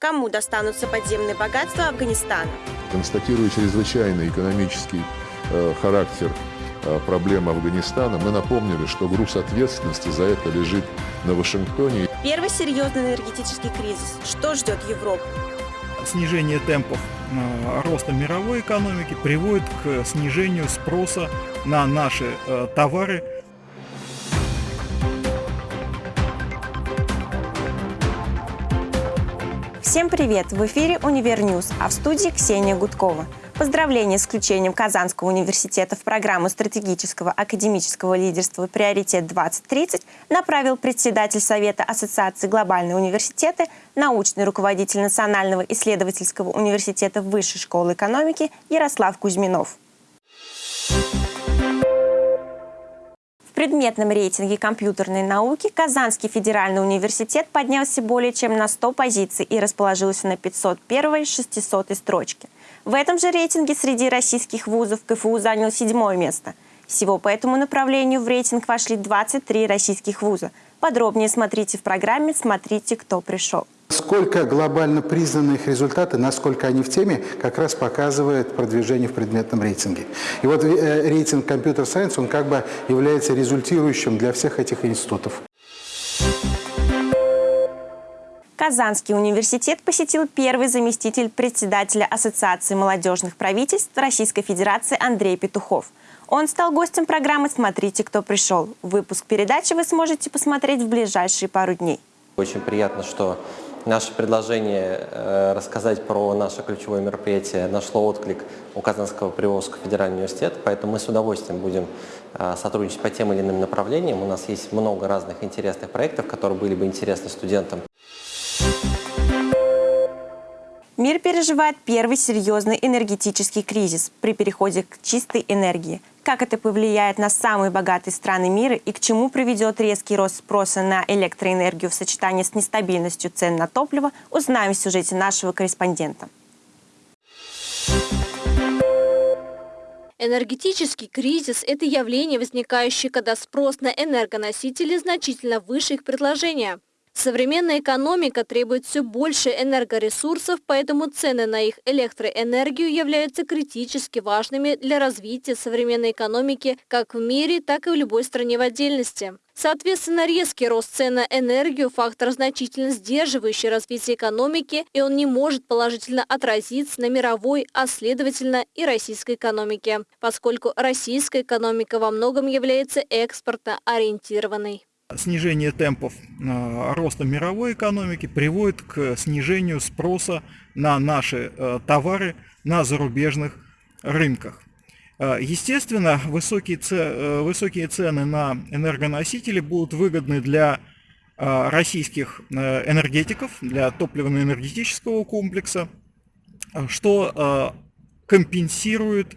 Кому достанутся подземные богатства Афганистана? Констатируя чрезвычайный экономический э, характер э, проблем Афганистана, мы напомнили, что груз ответственности за это лежит на Вашингтоне. Первый серьезный энергетический кризис. Что ждет Европу? Снижение темпов э, роста мировой экономики приводит к снижению спроса на наши э, товары Всем привет! В эфире «Univer News», а в студии Ксения Гудкова. Поздравления с включением Казанского университета в программу стратегического академического лидерства «Приоритет-2030» направил председатель Совета Ассоциации «Глобальные университеты», научный руководитель Национального исследовательского университета Высшей школы экономики Ярослав Кузьминов. Предметном рейтинге компьютерной науки Казанский федеральный университет поднялся более чем на 100 позиций и расположился на 501-600 строчке. В этом же рейтинге среди российских вузов КФУ занял седьмое место. Всего по этому направлению в рейтинг вошли 23 российских вуза. Подробнее смотрите в программе «Смотрите, кто пришел». Сколько глобально признаны их результаты, насколько они в теме, как раз показывает продвижение в предметном рейтинге. И вот э, рейтинг Computer Science, он как бы является результирующим для всех этих институтов. Казанский университет посетил первый заместитель председателя Ассоциации молодежных правительств Российской Федерации Андрей Петухов. Он стал гостем программы «Смотрите, кто пришел». Выпуск передачи вы сможете посмотреть в ближайшие пару дней. Очень приятно, что Наше предложение э, рассказать про наше ключевое мероприятие нашло отклик у Казанского Приволжского федерального университета, поэтому мы с удовольствием будем э, сотрудничать по тем или иным направлениям. У нас есть много разных интересных проектов, которые были бы интересны студентам. Мир переживает первый серьезный энергетический кризис при переходе к чистой энергии. Как это повлияет на самые богатые страны мира и к чему приведет резкий рост спроса на электроэнергию в сочетании с нестабильностью цен на топливо, узнаем в сюжете нашего корреспондента. Энергетический кризис – это явление, возникающее, когда спрос на энергоносители значительно выше их предложения. Современная экономика требует все больше энергоресурсов, поэтому цены на их электроэнергию являются критически важными для развития современной экономики как в мире, так и в любой стране в отдельности. Соответственно, резкий рост цен на энергию – фактор, значительно сдерживающий развитие экономики, и он не может положительно отразиться на мировой, а следовательно и российской экономике, поскольку российская экономика во многом является экспортно ориентированной. Снижение темпов э, роста мировой экономики приводит к снижению спроса на наши э, товары на зарубежных рынках. Э, естественно, высокие, высокие цены на энергоносители будут выгодны для российских энергетиков, для топливно-энергетического комплекса, что компенсирует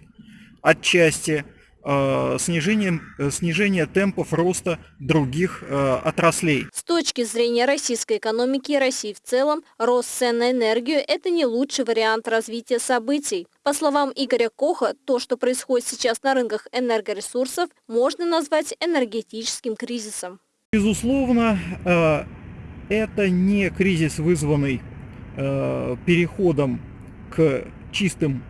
отчасти Э, снижением, э, снижение темпов роста других э, отраслей. С точки зрения российской экономики и России в целом, рост цен на энергию – это не лучший вариант развития событий. По словам Игоря Коха, то, что происходит сейчас на рынках энергоресурсов, можно назвать энергетическим кризисом. Безусловно, это не кризис, вызванный переходом к чистым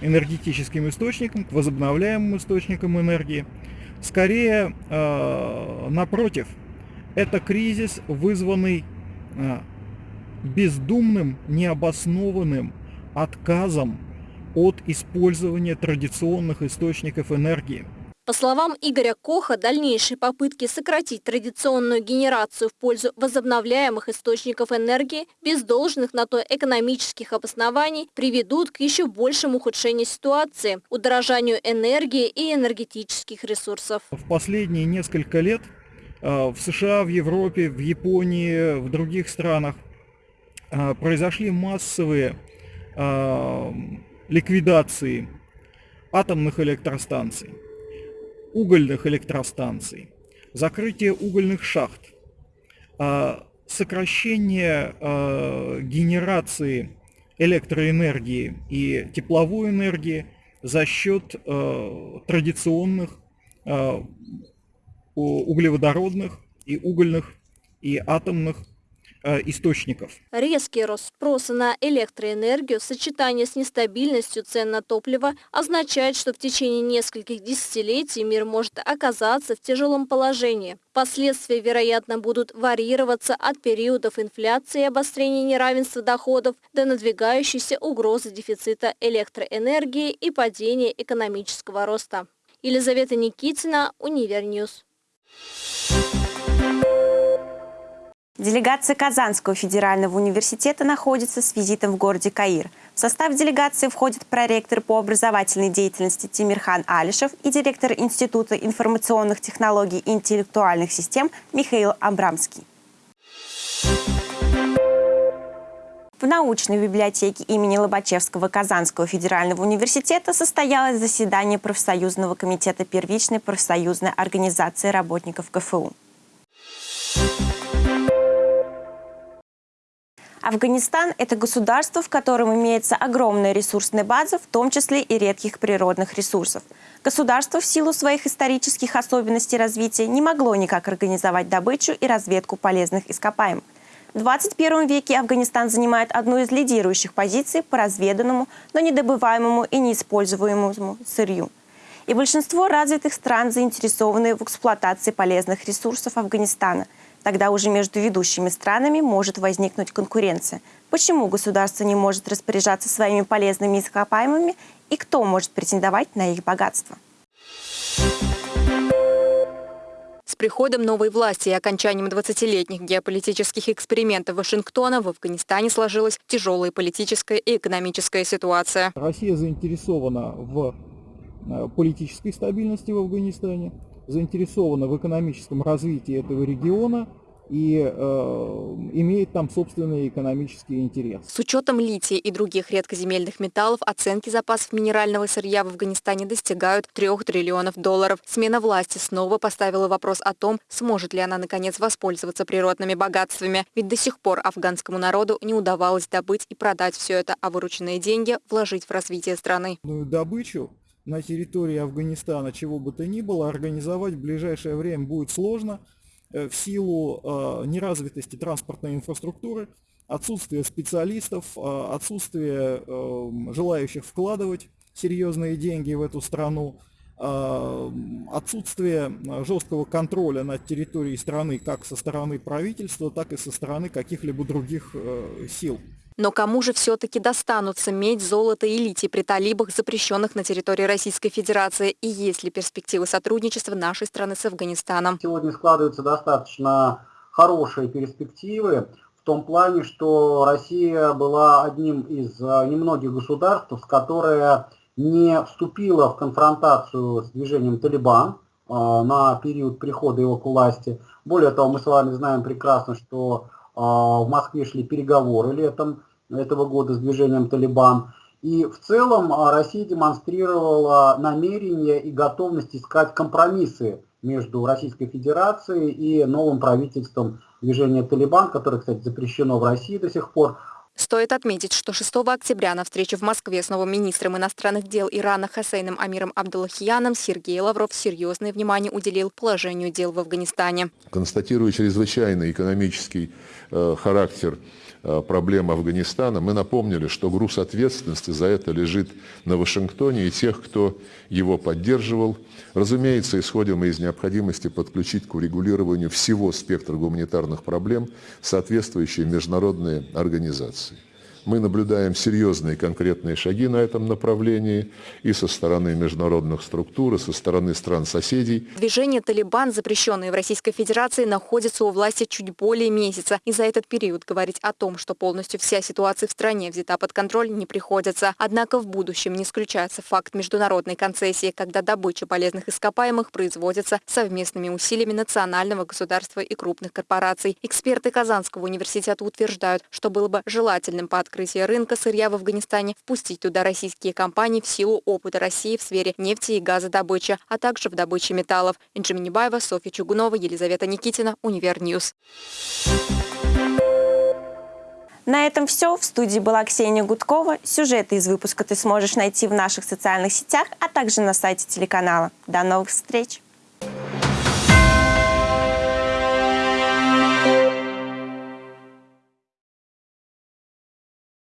энергетическим источникам, к возобновляемым источникам энергии. Скорее, э, напротив, это кризис, вызванный э, бездумным, необоснованным отказом от использования традиционных источников энергии – по словам Игоря Коха, дальнейшие попытки сократить традиционную генерацию в пользу возобновляемых источников энергии без должных на то экономических обоснований приведут к еще большему ухудшению ситуации, удорожанию энергии и энергетических ресурсов. В последние несколько лет э, в США, в Европе, в Японии, в других странах э, произошли массовые э, ликвидации атомных электростанций угольных электростанций, закрытие угольных шахт, а, сокращение а, генерации электроэнергии и тепловой энергии за счет а, традиционных углеводородных и угольных и атомных источников. Резкий рост спроса на электроэнергию в сочетании с нестабильностью цен на топливо означает, что в течение нескольких десятилетий мир может оказаться в тяжелом положении. Последствия, вероятно, будут варьироваться от периодов инфляции и обострения неравенства доходов до надвигающейся угрозы дефицита электроэнергии и падения экономического роста. Елизавета Никитина, Univer News. Делегация Казанского федерального университета находится с визитом в городе Каир. В состав делегации входят проректор по образовательной деятельности Тимирхан Алишев и директор Института информационных технологий и интеллектуальных систем Михаил Абрамский. В научной библиотеке имени Лобачевского Казанского федерального университета состоялось заседание профсоюзного комитета первичной профсоюзной организации работников КФУ. Афганистан – это государство, в котором имеется огромная ресурсная база, в том числе и редких природных ресурсов. Государство в силу своих исторических особенностей развития не могло никак организовать добычу и разведку полезных ископаемых. В 21 веке Афганистан занимает одну из лидирующих позиций по разведанному, но недобываемому и неиспользуемому сырью. И большинство развитых стран заинтересованы в эксплуатации полезных ресурсов Афганистана – Тогда уже между ведущими странами может возникнуть конкуренция. Почему государство не может распоряжаться своими полезными ископаемыми и кто может претендовать на их богатство? С приходом новой власти и окончанием 20-летних геополитических экспериментов Вашингтона в Афганистане сложилась тяжелая политическая и экономическая ситуация. Россия заинтересована в э, политической стабильности в Афганистане, заинтересована в экономическом развитии этого региона и э, имеет там собственный экономический интерес. С учетом лития и других редкоземельных металлов оценки запасов минерального сырья в Афганистане достигают 3 триллионов долларов. Смена власти снова поставила вопрос о том, сможет ли она наконец воспользоваться природными богатствами. Ведь до сих пор афганскому народу не удавалось добыть и продать все это, а вырученные деньги вложить в развитие страны. Добычу на территории Афганистана, чего бы то ни было, организовать в ближайшее время будет сложно э, в силу э, неразвитости транспортной инфраструктуры, отсутствия специалистов, э, отсутствия желающих вкладывать серьезные деньги в эту страну, отсутствие жесткого контроля над территорией страны как со стороны правительства, так и со стороны каких-либо других сил. Но кому же все-таки достанутся медь, золото и литий при талибах, запрещенных на территории Российской Федерации? И есть ли перспективы сотрудничества нашей страны с Афганистаном? Сегодня складываются достаточно хорошие перспективы в том плане, что Россия была одним из э, немногих государств, которое не вступила в конфронтацию с движением Талибан э, на период прихода его к власти. Более того, мы с вами знаем прекрасно, что э, в Москве шли переговоры летом этого года с движением «Талибан». И в целом а, Россия демонстрировала намерение и готовность искать компромиссы между Российской Федерацией и новым правительством движения «Талибан», которое, кстати, запрещено в России до сих пор. Стоит отметить, что 6 октября на встрече в Москве с новым министром иностранных дел Ирана Хасейном Амиром Абдуллахияном Сергей Лавров серьезное внимание уделил положению дел в Афганистане. Констатируя чрезвычайный экономический э, характер Э, проблем Афганистана, мы напомнили, что груз ответственности за это лежит на Вашингтоне и тех, кто его поддерживал. Разумеется, исходим мы из необходимости подключить к урегулированию всего спектра гуманитарных проблем соответствующие международные организации. Мы наблюдаем серьезные конкретные шаги на этом направлении и со стороны международных структур, и со стороны стран-соседей. Движение «Талибан», запрещенное в Российской Федерации, находится у власти чуть более месяца. И за этот период говорить о том, что полностью вся ситуация в стране взята под контроль, не приходится. Однако в будущем не исключается факт международной концессии, когда добыча полезных ископаемых производится совместными усилиями национального государства и крупных корпораций. Эксперты Казанского университета утверждают, что было бы желательным по открытию открытия рынка сырья в Афганистане впустить туда российские компании в силу опыта России в сфере нефти и газодобычи, а также в добыче металлов. Инджи Минибаева, Софья Чугунова, Елизавета Никитина, Univer News. На этом все. В студии была Ксения Гудкова. Сюжеты из выпуска ты сможешь найти в наших социальных сетях, а также на сайте телеканала. До новых встреч!